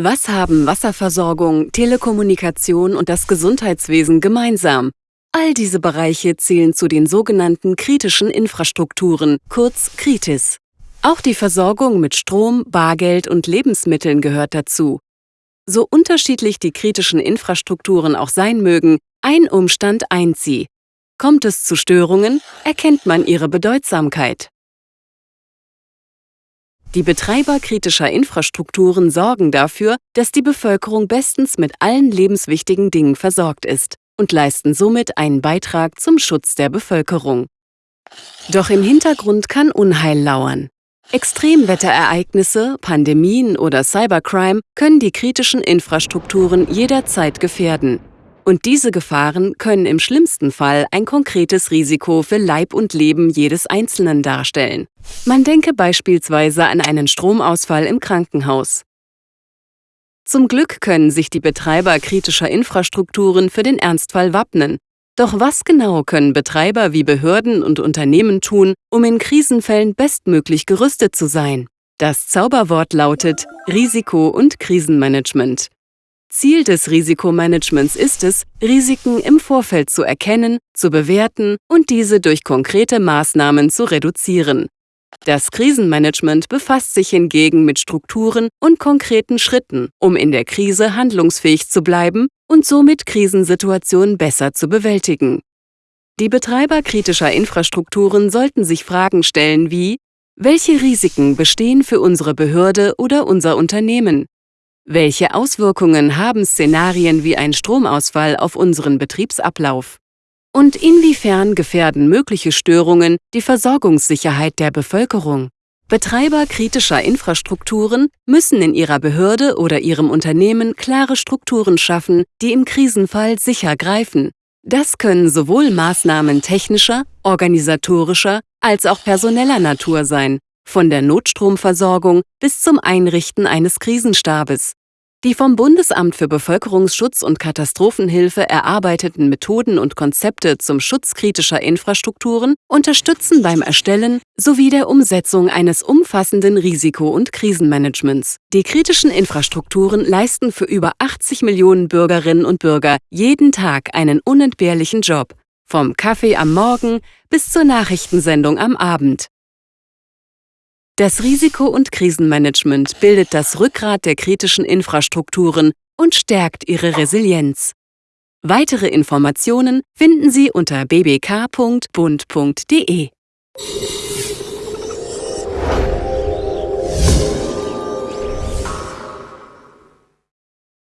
Was haben Wasserversorgung, Telekommunikation und das Gesundheitswesen gemeinsam? All diese Bereiche zählen zu den sogenannten kritischen Infrastrukturen, kurz Kritis. Auch die Versorgung mit Strom, Bargeld und Lebensmitteln gehört dazu. So unterschiedlich die kritischen Infrastrukturen auch sein mögen, ein Umstand eint sie. Kommt es zu Störungen, erkennt man ihre Bedeutsamkeit. Die Betreiber kritischer Infrastrukturen sorgen dafür, dass die Bevölkerung bestens mit allen lebenswichtigen Dingen versorgt ist und leisten somit einen Beitrag zum Schutz der Bevölkerung. Doch im Hintergrund kann Unheil lauern. Extremwetterereignisse, Pandemien oder Cybercrime können die kritischen Infrastrukturen jederzeit gefährden. Und diese Gefahren können im schlimmsten Fall ein konkretes Risiko für Leib und Leben jedes Einzelnen darstellen. Man denke beispielsweise an einen Stromausfall im Krankenhaus. Zum Glück können sich die Betreiber kritischer Infrastrukturen für den Ernstfall wappnen. Doch was genau können Betreiber wie Behörden und Unternehmen tun, um in Krisenfällen bestmöglich gerüstet zu sein? Das Zauberwort lautet Risiko- und Krisenmanagement. Ziel des Risikomanagements ist es, Risiken im Vorfeld zu erkennen, zu bewerten und diese durch konkrete Maßnahmen zu reduzieren. Das Krisenmanagement befasst sich hingegen mit Strukturen und konkreten Schritten, um in der Krise handlungsfähig zu bleiben und somit Krisensituationen besser zu bewältigen. Die Betreiber kritischer Infrastrukturen sollten sich Fragen stellen wie Welche Risiken bestehen für unsere Behörde oder unser Unternehmen? Welche Auswirkungen haben Szenarien wie ein Stromausfall auf unseren Betriebsablauf? Und inwiefern gefährden mögliche Störungen die Versorgungssicherheit der Bevölkerung? Betreiber kritischer Infrastrukturen müssen in ihrer Behörde oder ihrem Unternehmen klare Strukturen schaffen, die im Krisenfall sicher greifen. Das können sowohl Maßnahmen technischer, organisatorischer als auch personeller Natur sein, von der Notstromversorgung bis zum Einrichten eines Krisenstabes. Die vom Bundesamt für Bevölkerungsschutz und Katastrophenhilfe erarbeiteten Methoden und Konzepte zum Schutz kritischer Infrastrukturen unterstützen beim Erstellen sowie der Umsetzung eines umfassenden Risiko- und Krisenmanagements. Die kritischen Infrastrukturen leisten für über 80 Millionen Bürgerinnen und Bürger jeden Tag einen unentbehrlichen Job, vom Kaffee am Morgen bis zur Nachrichtensendung am Abend. Das Risiko- und Krisenmanagement bildet das Rückgrat der kritischen Infrastrukturen und stärkt ihre Resilienz. Weitere Informationen finden Sie unter bbk.bund.de.